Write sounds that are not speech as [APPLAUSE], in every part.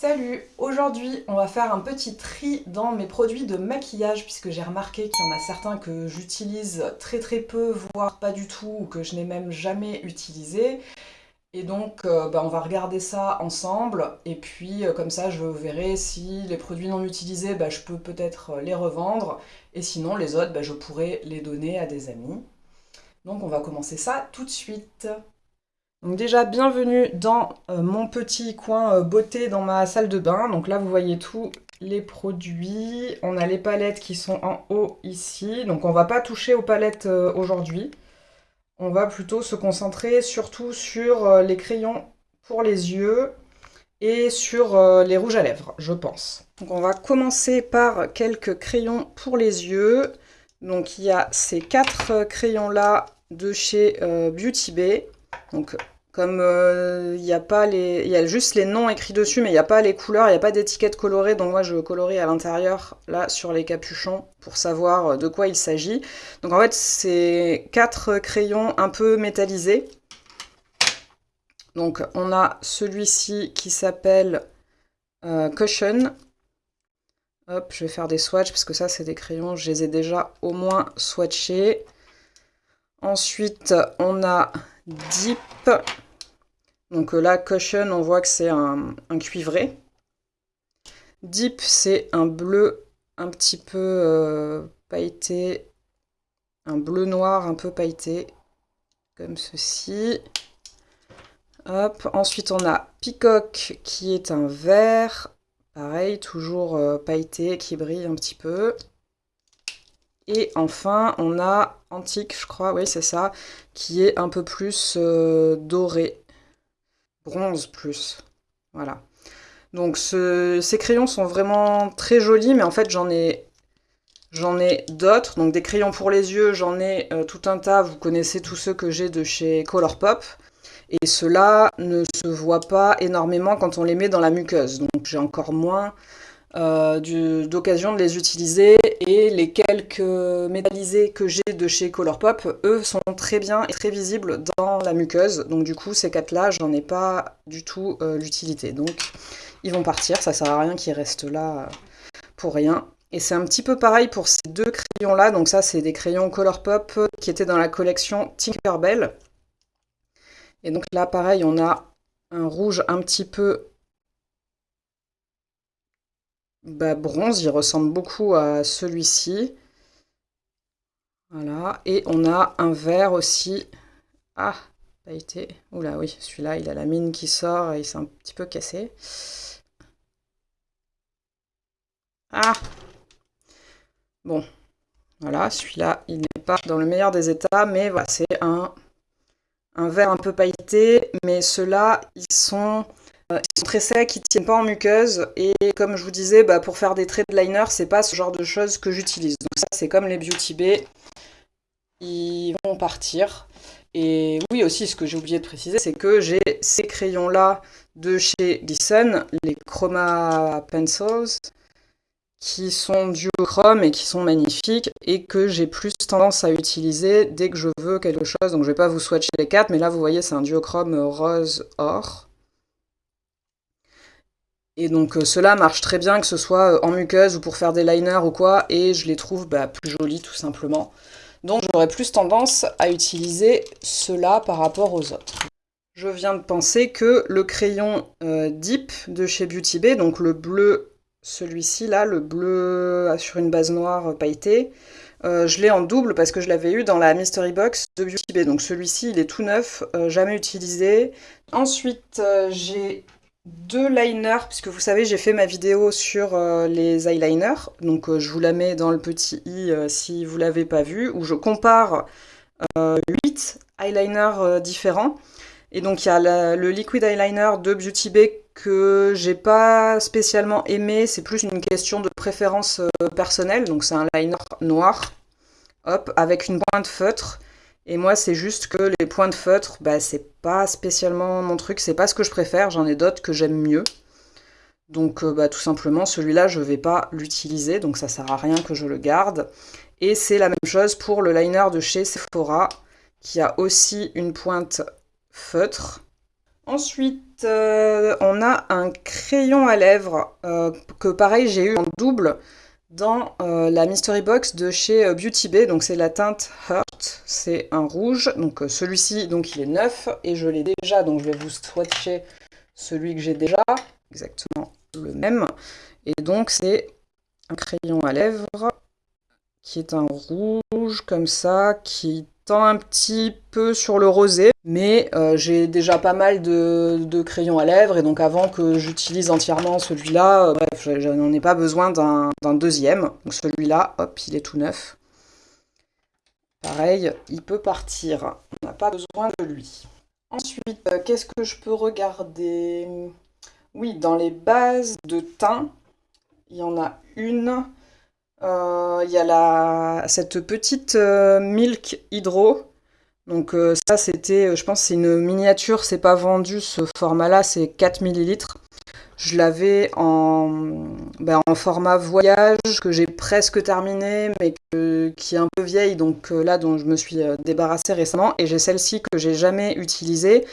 Salut Aujourd'hui, on va faire un petit tri dans mes produits de maquillage puisque j'ai remarqué qu'il y en a certains que j'utilise très très peu, voire pas du tout, ou que je n'ai même jamais utilisé. Et donc, euh, bah, on va regarder ça ensemble, et puis euh, comme ça, je verrai si les produits non utilisés, bah, je peux peut-être les revendre, et sinon, les autres, bah, je pourrais les donner à des amis. Donc, on va commencer ça tout de suite. Donc déjà, bienvenue dans euh, mon petit coin euh, beauté dans ma salle de bain. Donc là, vous voyez tous les produits. On a les palettes qui sont en haut ici. Donc on va pas toucher aux palettes euh, aujourd'hui. On va plutôt se concentrer surtout sur les crayons pour les yeux et sur les rouges à lèvres, je pense. Donc on va commencer par quelques crayons pour les yeux. Donc il y a ces quatre crayons là de chez Beauty Bay. Donc, comme euh, il y a pas les, il y a juste les noms écrits dessus, mais il n'y a pas les couleurs, il n'y a pas d'étiquette colorée, donc moi je colorie à l'intérieur, là, sur les capuchons, pour savoir euh, de quoi il s'agit. Donc en fait, c'est quatre crayons un peu métallisés. Donc on a celui-ci qui s'appelle euh, Cushion. Hop, je vais faire des swatchs, parce que ça, c'est des crayons, je les ai déjà au moins swatchés. Ensuite, on a Deep. Donc euh, là, Cushion, on voit que c'est un, cuivré. Deep, c'est un bleu un petit peu euh, pailleté, un bleu noir un peu pailleté, comme ceci. Hop. Ensuite, on a Peacock, qui est un vert, pareil, toujours euh, pailleté, qui brille un petit peu. Et enfin, on a Antique, je crois, oui, c'est ça, qui est un peu plus euh, doré. Bronze plus. Voilà. Donc ces crayons sont vraiment très jolis, mais en fait j'en ai, d'autres. Donc des crayons pour les yeux, j'en ai euh, tout un tas. Vous connaissez tous ceux que j'ai de chez Colourpop. Et ceux-là ne se voient pas énormément quand on les met dans la muqueuse. Donc j'ai encore moins d'occasion de les utiliser et les quelques métallisés que j'ai de chez Colourpop, eux sont très bien et très visibles dans la muqueuse. Donc du coup ces quatre là j'en ai pas du tout euh, l'utilité. Donc ils vont partir, ça sert à rien qu'ils restent là euh, pour rien. Et c'est un petit peu pareil pour ces deux crayons là, donc ça c'est des crayons Colourpop qui étaient dans la collection Tinkerbell. Et donc là pareil on a un rouge un petit peu bah, bronze, il ressemble beaucoup à celui-ci. Voilà, et on a un vert aussi. Ah, pailleté. Oula, oui, celui-là, il a la mine qui sort et il s'est un petit peu cassé. Ah Bon, voilà, celui-là, il n'est pas dans le meilleur des états, mais voilà, c'est un, un vert un peu pailleté. Mais ceux-là, ils sont ils sont très secs, ils tiennent pas en muqueuse et comme je vous disais, bah, pour faire des traits de liner, c'est pas ce genre de choses que j'utilise. Donc ça c'est comme les Beauty Bay, ils vont partir. Et oui aussi, ce que j'ai oublié de préciser, c'est que j'ai ces crayons-là de chez Gleason, les Chroma Pencils, qui sont duochrome et qui sont magnifiques et que j'ai plus tendance à utiliser dès que je veux quelque chose. Donc je vais pas vous swatcher les quatre, mais là vous voyez c'est un duochrome rose or. Et donc euh, cela marche très bien, que ce soit euh, en muqueuse ou pour faire des liners ou quoi, et je les trouve bah, plus jolis tout simplement. Donc j'aurais plus tendance à utiliser cela par rapport aux autres. Je viens de penser que le crayon euh, Deep de chez Beauty Bay, donc le bleu, celui-ci là, le bleu sur une base noire pailletée, je l'ai en double parce que je l'avais eu dans la Mystery Box de Beauty Bay. Donc celui-ci, il est tout neuf, jamais utilisé. Ensuite, j'ai deux liners, puisque vous savez, j'ai fait ma vidéo sur euh, les eyeliners, donc euh, je vous la mets dans le petit i euh, si vous l'avez pas vu, où je compare 8 eyeliners différents. Et donc il y a le liquid eyeliner de Beauty Bay que j'ai pas spécialement aimé, c'est plus une question de préférence personnelle, donc c'est un liner noir, hop, avec une pointe feutre. Et moi, c'est juste que les points de feutre, bah, c'est pas spécialement mon truc, c'est pas ce que je préfère, j'en ai d'autres que j'aime mieux. Donc euh, bah, tout simplement, celui-là, je vais pas l'utiliser, donc ça sert à rien que je le garde. Et c'est la même chose pour le liner de chez Sephora, qui a aussi une pointe feutre. Ensuite, euh, on a un crayon à lèvres euh, que pareil j'ai eu en double dans la mystery box de chez Beauty Bay. Donc c'est la teinte C'est un rouge. Donc celui-ci donc il est neuf et je l'ai déjà. Donc je vais vous swatcher celui que j'ai déjà, exactement le même. Et donc c'est un crayon à lèvres qui est un rouge comme ça, qui tend un petit peu sur le rosé, mais euh, j'ai déjà pas mal de, crayons à lèvres, et donc avant que j'utilise entièrement celui-là, euh, bref, je, n'en ai pas besoin d'un deuxième. Donc celui-là, hop, il est tout neuf. Pareil, il peut partir, on n'a pas besoin de lui. Ensuite, euh, qu'est-ce que je peux regarder? Oui, dans les bases de teint, il y en a une euh, il y a la, cette petite euh, Milk Hydro. Donc ça c'était, je pense c'est une miniature, c'est pas vendu ce format-là, c'est 4 ml. Je l'avais en, ben, en format voyage que j'ai presque terminé, mais qui est un peu vieille, donc là dont je me suis débarrassée récemment. Et j'ai celle-ci que j'ai jamais utilisée.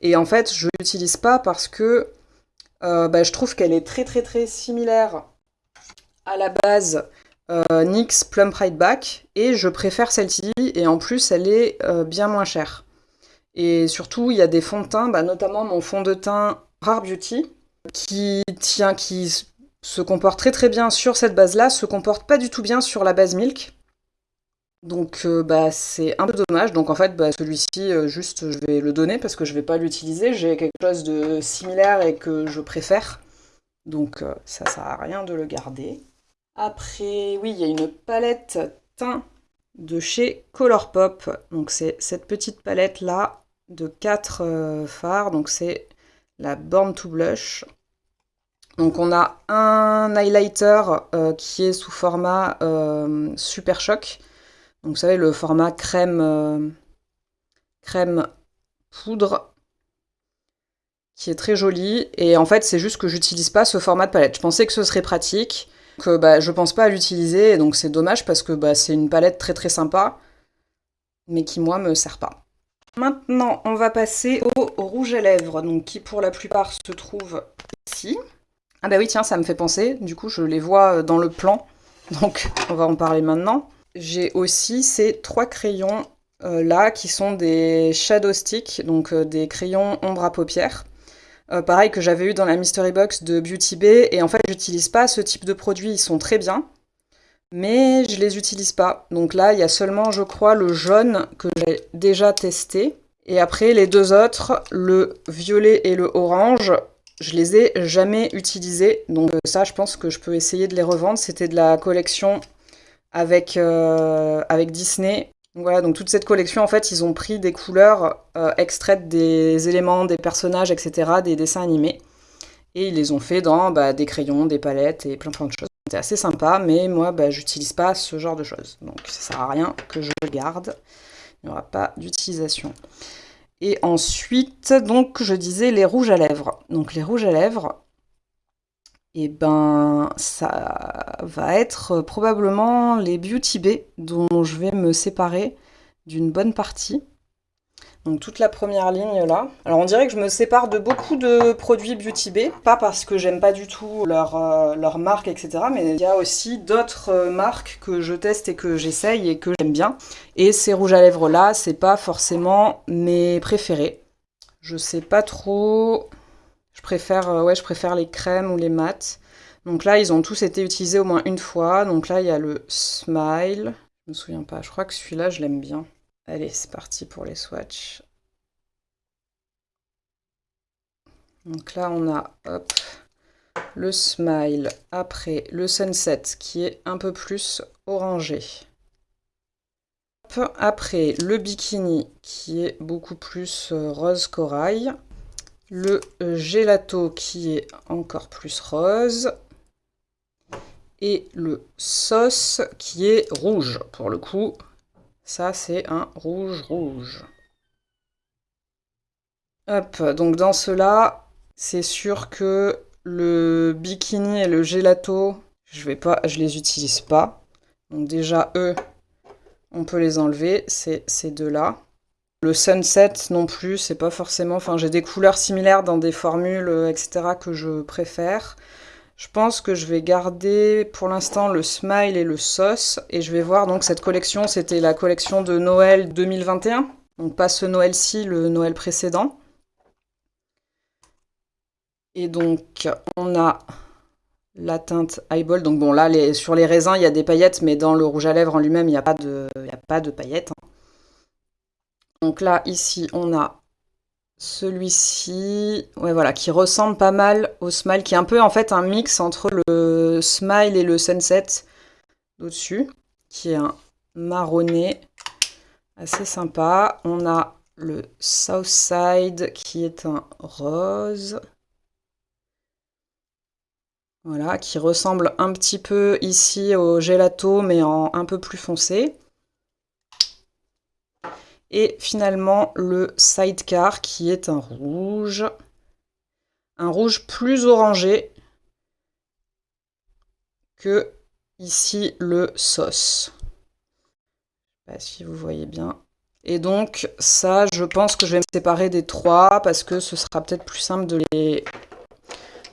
Et en fait, je l'utilise pas parce que ben, je trouve qu'elle est très très très similaire à la base euh, NYX Plum Pride Back et je préfère celle-ci et en plus elle est euh, bien moins chère. Et surtout il y a des fonds de teint, bah, notamment mon fond de teint Rare Beauty qui tient, qui se comporte très très bien sur cette base-là, se comporte pas du tout bien sur la base Milk. Donc euh, bah, c'est un peu dommage. Donc en fait bah, celui-ci juste je vais le donner parce que je vais pas l'utiliser. J'ai quelque chose de similaire et que je préfère. Donc ça sert à rien de le garder. Après, oui, il y a une palette teint de chez Colourpop. Donc c'est cette petite palette là de 4 euh, fards. Donc c'est la Born to Blush. Donc on a un highlighter euh, qui est sous format euh, Super Choc. Donc vous savez le format crème, crème poudre qui est très joli. Et en fait c'est juste que j'utilise pas ce format de palette. Je pensais que ce serait pratique. Donc bah, je pense pas à l'utiliser, donc c'est dommage parce que bah, c'est une palette très très sympa, mais qui moi me sert pas. Maintenant, on va passer au rouge à lèvres, donc qui pour la plupart se trouve ici. Ah bah oui, tiens, ça me fait penser, du coup je les vois dans le plan, [LAUGHS] donc on va en parler maintenant. J'ai aussi ces trois crayons euh, là qui sont des Shadow Stick, donc euh, des crayons ombre à paupières. Euh, pareil que j'avais eu dans la Mystery Box de Beauty Bay. Et en fait, j'utilise pas ce type de produits, ils sont très bien. Mais je les utilise pas. Donc là, il y a seulement, je crois, le jaune que j'ai déjà testé. Et après, les deux autres, le violet et le orange, je les ai jamais utilisés. Donc euh, ça, je pense que je peux essayer de les revendre. C'était de la collection avec, euh, avec Disney. Voilà, donc toute cette collection, en fait, ils ont pris des couleurs euh, extraites des éléments, des personnages, etc., des dessins animés. Et ils les ont fait dans bah, des crayons, des palettes et plein plein de choses. C'était assez sympa, mais moi, bah, j'utilise pas ce genre de choses. Donc ça sert à rien que je garde. Il n'y aura pas d'utilisation. Et ensuite, donc, je disais les rouges à lèvres. Donc les rouges à lèvres, et eh ben ça va être probablement les Beauty Bay dont je vais me séparer d'une bonne partie. Donc toute la première ligne là. Alors on dirait que je me sépare de beaucoup de produits Beauty Bay, pas parce que j'aime pas du tout leur, euh, leur marque, etc. Mais il y a aussi d'autres euh, marques que je teste et que j'essaye et que j'aime bien. Et ces rouges à lèvres là, c'est pas forcément mes préférés. Je sais pas trop je préfère, euh, ouais, je préfère les crèmes ou les mats. Donc là, ils ont tous été utilisés au moins une fois. Donc là, il y a le Smile. Je me souviens pas. Je crois que celui-là, je l'aime bien. Allez, c'est parti pour les swatchs. Donc là, on a le Smile. Après, le Sunset qui est un peu plus orangé. Après, le Bikini qui est beaucoup plus euh, rose corail le gelato qui est encore plus rose et le sauce qui est rouge pour le coup ça c'est un rouge rouge hop donc dans cela c'est sûr que le bikini et le gelato je vais pas je les utilise pas donc déjà eux on peut les enlever c'est ces deux là Le Sunset non plus, c'est pas forcément... Enfin, j'ai des couleurs similaires dans des formules, euh, etc. que je préfère. Je pense que je vais garder pour l'instant le Smile et le Sauce. Et je vais voir, donc cette collection, c'était la collection de Noël 2021. Donc pas ce Noël-ci, le Noël précédent. Et donc, on a la teinte Eyeball. Donc bon, là, sur les raisins, il y a des paillettes, mais dans le rouge à lèvres en lui-même, il n'y a, pas de, a pas de paillettes. Hein. Donc là, ici, on a celui-ci, ouais, voilà, qui ressemble pas mal au Smile, qui est un peu, en fait, un mix entre le Smile et le Sunset au-dessus, qui est un marronné assez sympa. On a le Southside, qui est un rose. Voilà, qui ressemble un petit peu ici au gelato, mais en un peu plus foncé. Et finalement, le sidecar qui est un rouge. Un rouge plus orangé que ici le sauce. Je sais pas si vous voyez bien. Et donc ça, je pense que je vais me séparer des trois parce que ce sera peut-être plus simple de les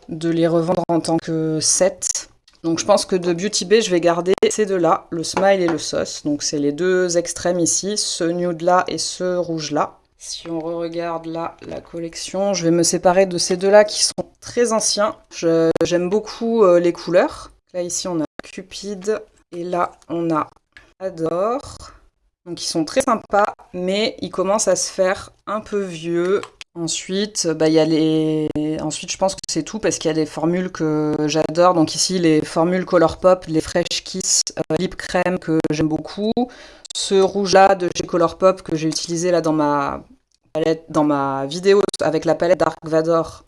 de les revendre en tant que set. Donc je pense que de Beauty Bay, je vais garder ces deux-là, le Smile et le Sauce. Donc c'est les deux extrêmes ici, ce nude-là et ce rouge-là. Si on re-regarde là la collection, je vais me séparer de ces deux-là qui sont très anciens. J'aime beaucoup euh, les couleurs. Là ici on a Cupid et là on a Adore. Donc ils sont très sympas, mais ils commencent à se faire un peu vieux. Ensuite, bah, y a les... Ensuite, je pense que c'est tout parce qu'il y a des formules que j'adore. Donc ici, les formules Colourpop, les Fresh Kiss euh, Lip Crème que j'aime beaucoup. Ce rouge-là de chez Colourpop que j'ai utilisé là dans ma palette, dans ma vidéo avec la palette Dark Vador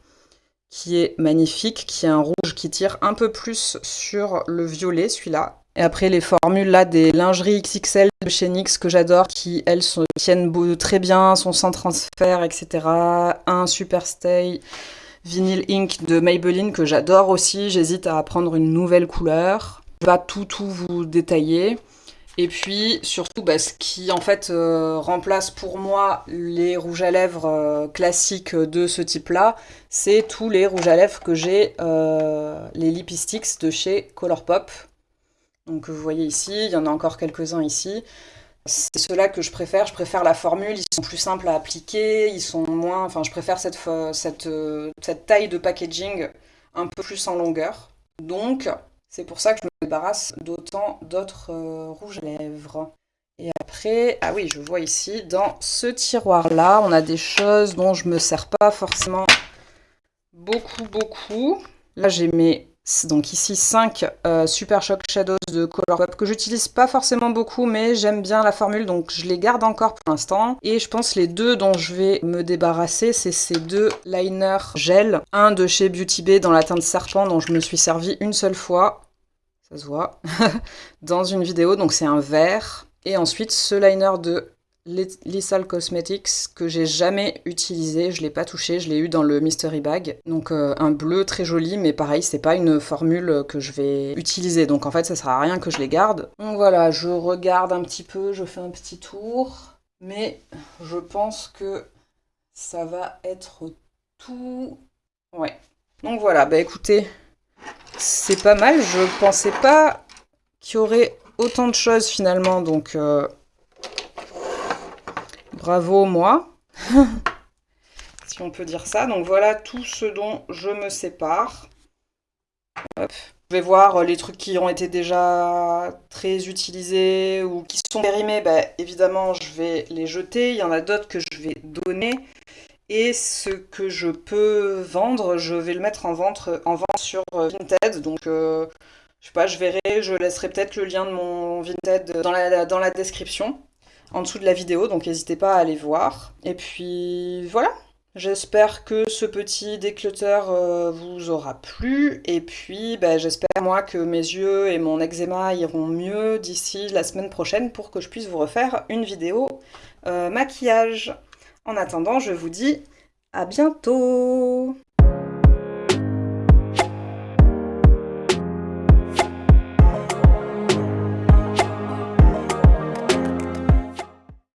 qui est magnifique, qui est un rouge qui tire un peu plus sur le violet, celui-là. Et après, les formules là des lingeries XXL de chez NYX que j'adore, qui elles tiennent très bien, sont sans transfert, etc. Un Super Stay Vinyl Ink de Maybelline que j'adore aussi. J'hésite à prendre une nouvelle couleur. Je vais tout tout vous détailler. Et puis surtout, bah, ce qui en fait euh, remplace pour moi les rouges à lèvres euh, classiques de ce type-là, c'est tous les rouges à lèvres que j'ai, euh, les Lipistics de chez Colourpop. Donc vous voyez ici, il y en a encore quelques-uns ici. C'est ceux-là que je préfère, je préfère la formule, ils sont plus simples à appliquer, ils sont moins... Enfin, je préfère cette, euh, taille de packaging un peu plus en longueur. Donc, c'est pour ça que je me débarrasse d'autant d'autres euh, rouges à lèvres. Et après, ah oui, je vois ici, dans ce tiroir-là, on a des choses dont je me sers pas forcément beaucoup, beaucoup. Là, j'ai mes donc ici 5 euh, Super Shock Shadows de Colourpop que j'utilise pas forcément beaucoup mais j'aime bien la formule donc je les garde encore pour l'instant. Et je pense les deux dont je vais me débarrasser c'est ces deux liners gel. Un de chez Beauty Bay dans la teinte serpent dont je me suis servi une seule fois. Ça se voit. [LAUGHS] dans une vidéo donc c'est un vert. Et ensuite ce liner de Lethal Cosmetics que j'ai jamais utilisé, je l'ai pas touché, je l'ai eu dans le Mystery Bag. Donc euh, un bleu très joli, mais pareil, c'est pas une formule que je vais utiliser, donc en fait ça sert à rien que je les garde. Donc voilà, je regarde un petit peu, je fais un petit tour, mais je pense que ça va être tout. Ouais. Donc voilà, bah écoutez, c'est pas mal, je pensais pas qu'il y aurait autant de choses finalement, donc... Euh, Bravo moi, [LAUGHS] si on peut dire ça. Donc voilà tout ce dont je me sépare. Je vais voir les trucs qui ont été déjà très utilisés ou qui sont périmés. Bah, évidemment, je vais les jeter. Il y en a d'autres que je vais donner. Et ce que je peux vendre, je vais le mettre en vente, en vente sur Vinted. Donc, euh, je sais pas, je verrai. Je laisserai peut-être le lien de mon Vinted dans la description en dessous de la vidéo, donc n'hésitez pas à aller voir. Et puis voilà, j'espère que ce petit déclutter euh, vous aura plu. Et puis ben, j'espère moi que mes yeux et mon eczéma iront mieux d'ici la semaine prochaine pour que je puisse vous refaire une vidéo euh, maquillage. En attendant, je vous dis à bientôt